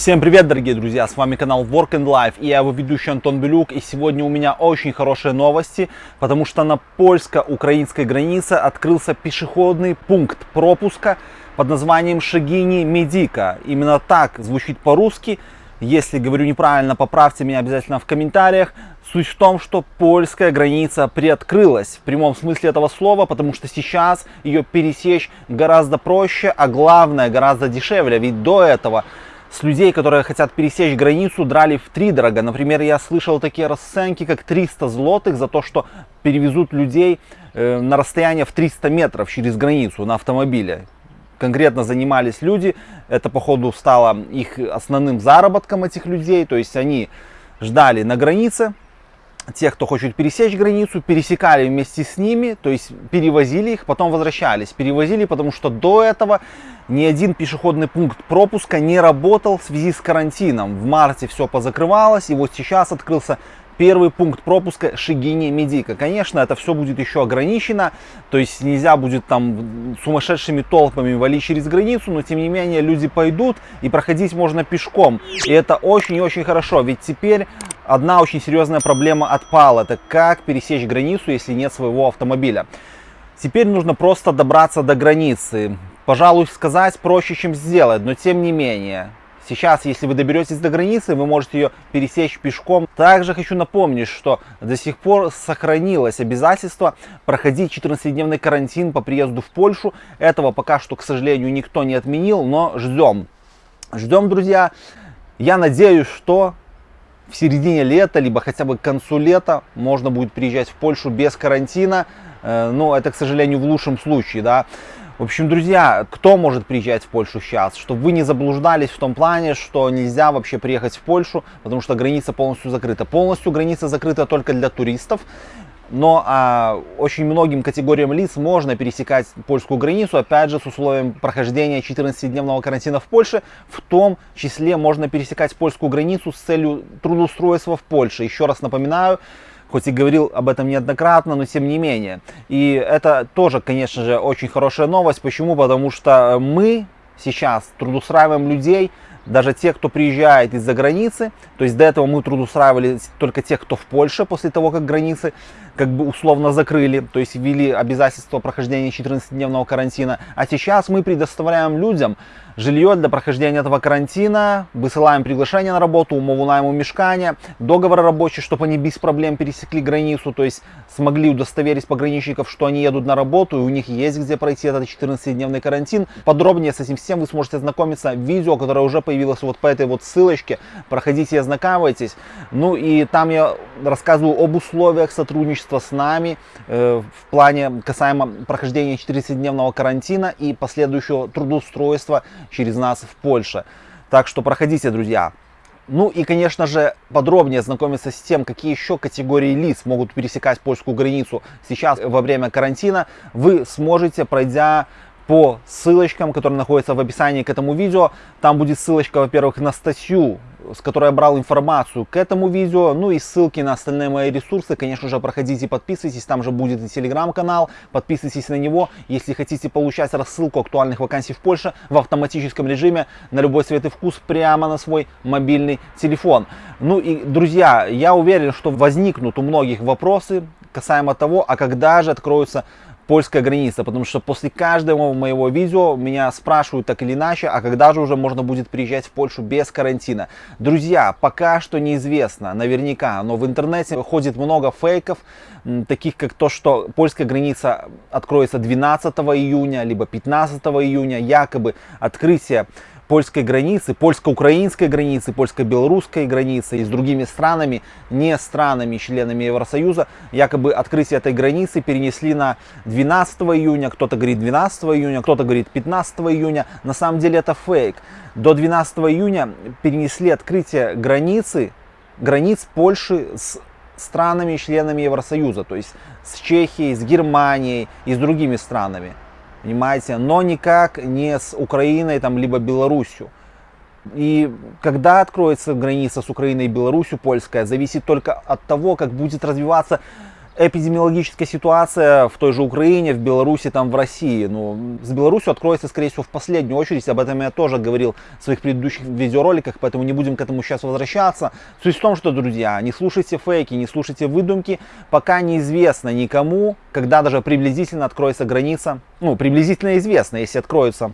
Всем привет, дорогие друзья! С вами канал Work and Life и я его ведущий Антон Белюк. И сегодня у меня очень хорошие новости, потому что на польско-украинской границе открылся пешеходный пункт пропуска под названием Шагини Медика. Именно так звучит по-русски. Если говорю неправильно, поправьте меня обязательно в комментариях. Суть в том, что польская граница приоткрылась в прямом смысле этого слова, потому что сейчас ее пересечь гораздо проще, а главное гораздо дешевле. Ведь до этого с людей, которые хотят пересечь границу, драли в три дорого. Например, я слышал такие расценки, как 300 злотых за то, что перевезут людей э, на расстояние в 300 метров через границу на автомобиле. Конкретно занимались люди, это походу стало их основным заработком этих людей, то есть они ждали на границе, тех, кто хочет пересечь границу, пересекали вместе с ними, то есть перевозили их, потом возвращались. Перевозили, потому что до этого ни один пешеходный пункт пропуска не работал в связи с карантином. В марте все позакрывалось, и вот сейчас открылся первый пункт пропуска Шигини Медика. Конечно, это все будет еще ограничено, то есть нельзя будет там сумасшедшими толпами валить через границу, но тем не менее люди пойдут и проходить можно пешком. И это очень и очень хорошо, ведь теперь одна очень серьезная проблема отпала. Это как пересечь границу, если нет своего автомобиля. Теперь нужно просто добраться до границы. Пожалуй, сказать проще, чем сделать, но тем не менее. Сейчас, если вы доберетесь до границы, вы можете ее пересечь пешком. Также хочу напомнить, что до сих пор сохранилось обязательство проходить 14-дневный карантин по приезду в Польшу. Этого пока что, к сожалению, никто не отменил, но ждем. Ждем, друзья. Я надеюсь, что в середине лета, либо хотя бы к концу лета можно будет приезжать в Польшу без карантина. Э, но это, к сожалению, в лучшем случае, да. В общем, друзья, кто может приезжать в Польшу сейчас? Чтобы вы не заблуждались в том плане, что нельзя вообще приехать в Польшу, потому что граница полностью закрыта. Полностью граница закрыта только для туристов. Но а, очень многим категориям лиц можно пересекать польскую границу, опять же, с условием прохождения 14-дневного карантина в Польше. В том числе можно пересекать польскую границу с целью трудоустройства в Польше. Еще раз напоминаю, хоть и говорил об этом неоднократно, но тем не менее. И это тоже, конечно же, очень хорошая новость. Почему? Потому что мы сейчас трудоустраиваем людей, даже те, кто приезжает из-за границы, то есть до этого мы трудоустраивали только тех, кто в Польше, после того, как границы как бы условно закрыли, то есть ввели обязательство прохождения 14-дневного карантина, а сейчас мы предоставляем людям жилье для прохождения этого карантина, высылаем приглашение на работу, умову найму мешкания, договор рабочий, чтобы они без проблем пересекли границу, то есть смогли удостоверить пограничников, что они едут на работу и у них есть где пройти этот 14-дневный карантин. Подробнее с этим всем вы сможете ознакомиться в видео, которое уже появилось вот по этой вот ссылочке. Проходите и ознакомьтесь. Ну и там я рассказываю об условиях сотрудничества с нами э, в плане касаемо прохождения 14-дневного карантина и последующего трудоустройства через нас в Польше. Так что проходите, друзья. Ну и, конечно же, подробнее знакомиться с тем, какие еще категории лиц могут пересекать польскую границу сейчас во время карантина, вы сможете, пройдя по ссылочкам, которые находятся в описании к этому видео. Там будет ссылочка, во-первых, на статью с которой я брал информацию к этому видео. Ну и ссылки на остальные мои ресурсы, конечно же, проходите, подписывайтесь. Там же будет и телеграм-канал. Подписывайтесь на него, если хотите получать рассылку актуальных вакансий в Польше в автоматическом режиме на любой цвет и вкус прямо на свой мобильный телефон. Ну и, друзья, я уверен, что возникнут у многих вопросы касаемо того, а когда же откроются польская граница, потому что после каждого моего видео меня спрашивают так или иначе, а когда же уже можно будет приезжать в Польшу без карантина. Друзья, пока что неизвестно, наверняка, но в интернете ходит много фейков, таких как то, что польская граница откроется 12 июня, либо 15 июня, якобы открытие польской границы, польско-украинской границы, польско-белорусской границы и с другими странами, не странами, членами Евросоюза, якобы открытие этой границы перенесли на 12 июня, кто-то говорит 12 июня, кто-то говорит 15 июня. На самом деле это фейк. До 12 июня перенесли открытие границы, границ Польши с странами, членами Евросоюза, то есть с Чехией, с Германией и с другими странами понимаете, но никак не с Украиной, там, либо Белоруссию. И когда откроется граница с Украиной и Белоруссией, польская, зависит только от того, как будет развиваться эпидемиологическая ситуация в той же Украине, в Беларуси, там в России. Ну, с Беларусью откроется, скорее всего, в последнюю очередь. Об этом я тоже говорил в своих предыдущих видеороликах, поэтому не будем к этому сейчас возвращаться. Суть в том, что, друзья, не слушайте фейки, не слушайте выдумки, пока неизвестно никому, когда даже приблизительно откроется граница. Ну, приблизительно известно, если откроется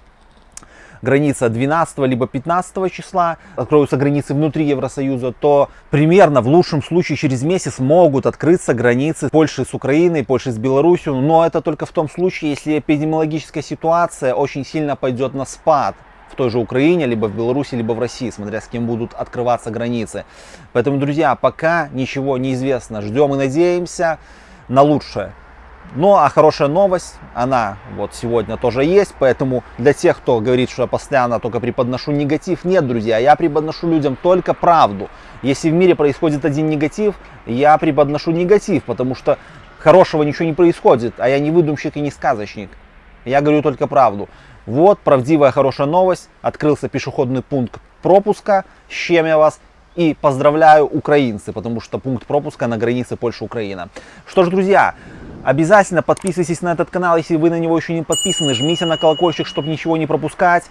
граница 12 либо 15 числа, откроются границы внутри Евросоюза, то примерно в лучшем случае через месяц могут открыться границы Польши с Украиной, Польши с Беларусью, но это только в том случае, если эпидемиологическая ситуация очень сильно пойдет на спад в той же Украине, либо в Беларуси, либо в России, смотря с кем будут открываться границы. Поэтому, друзья, пока ничего не известно. Ждем и надеемся на лучшее. Ну, а хорошая новость, она вот сегодня тоже есть, поэтому для тех, кто говорит, что я постоянно только преподношу негатив, нет, друзья, я преподношу людям только правду. Если в мире происходит один негатив, я преподношу негатив, потому что хорошего ничего не происходит, а я не выдумщик и не сказочник. Я говорю только правду. Вот правдивая хорошая новость, открылся пешеходный пункт пропуска, с чем я вас и поздравляю украинцы, потому что пункт пропуска на границе Польша-Украина. Что ж, друзья, Обязательно подписывайтесь на этот канал, если вы на него еще не подписаны. Жмите на колокольчик, чтобы ничего не пропускать.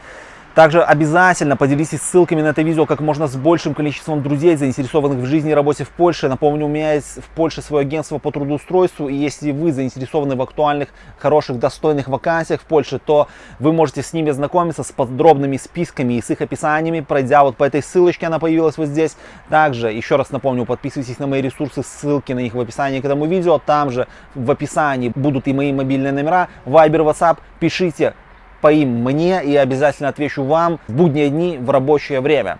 Также обязательно поделитесь ссылками на это видео как можно с большим количеством друзей, заинтересованных в жизни и работе в Польше. Напомню, у меня есть в Польше свое агентство по трудоустройству, и если вы заинтересованы в актуальных, хороших, достойных вакансиях в Польше, то вы можете с ними знакомиться с подробными списками и с их описаниями, пройдя вот по этой ссылочке, она появилась вот здесь. Также, еще раз напомню, подписывайтесь на мои ресурсы, ссылки на них в описании к этому видео. Там же в описании будут и мои мобильные номера, Viber, WhatsApp. Пишите, по им мне и обязательно отвечу вам в будние дни в рабочее время.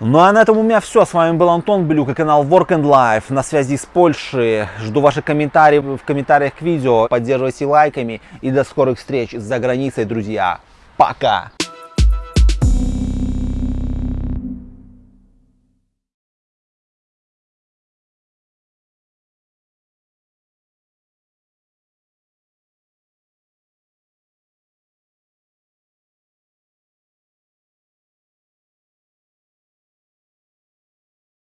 Ну а на этом у меня все. С вами был Антон Блюк и канал Work and Life на связи с Польшей. Жду ваших комментариев в комментариях к видео. Поддерживайте лайками и до скорых встреч за границей, друзья. Пока!